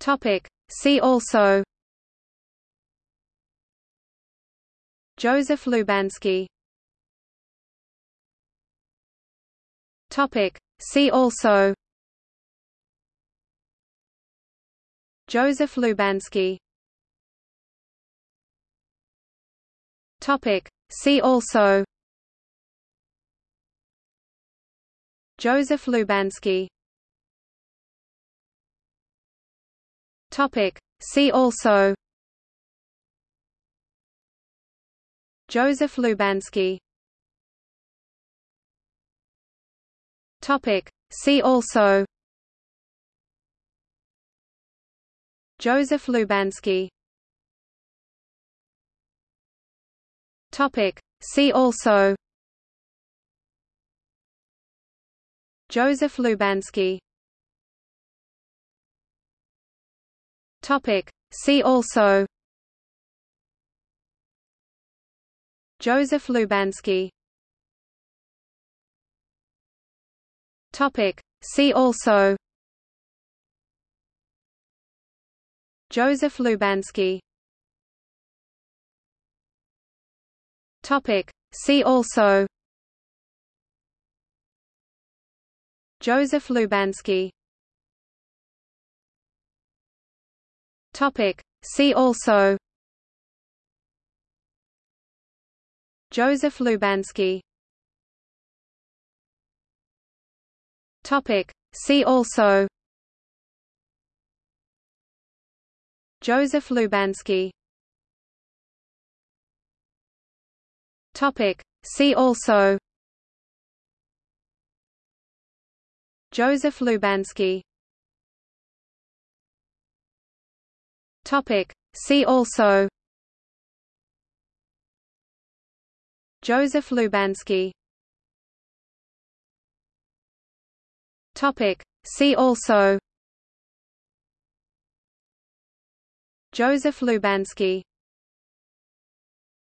Topic. See also Joseph Lubansky Topic. See also Joseph Lubansky Topic. See also Joseph Lubansky Topic. See also Joseph Lubansky Topic. See also Joseph Lubansky Topic. See also Joseph Lubansky Topic. See also Joseph Lubansky Topic. See also Joseph Lubansky Topic. See also Joseph Lubansky Topic. See also Joseph Lubansky Topic. See also Joseph Lubansky Topic. See also Joseph Lubansky Topic. See also Joseph Lubansky Topic. See also Joseph Lubansky